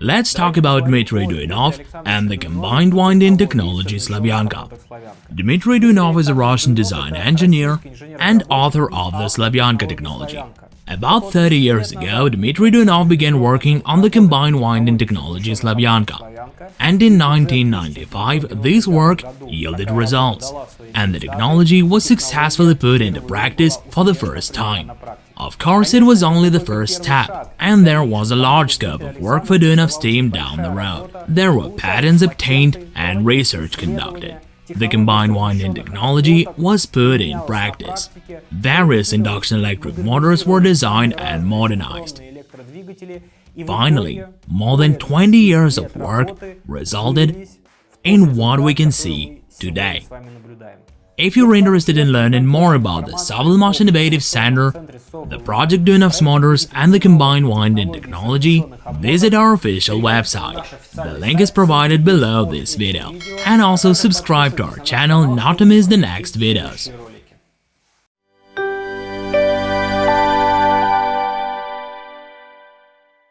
Let's talk about Dmitry Duyunov and the combined winding technology Slavyanka. Dmitry Duyunov is a Russian design engineer and author of the Slavyanka technology. About 30 years ago, Dmitry Duyunov began working on the combined winding technology Slavyanka. And in 1995, this work yielded results, and the technology was successfully put into practice for the first time. Of course, it was only the first step, and there was a large scope of work for Duyunov's team down the road. There were patents obtained and research conducted. The combined winding technology was put in practice. Various induction electric motors were designed and modernized. Finally, more than 20 years of work resulted in what we can see today. If you're interested in learning more about the SovElMash Innovative Center, the Project Duyunov's motors and the combined winding technology, visit our official website. The link is provided below this video. And also subscribe to our channel not to miss the next videos.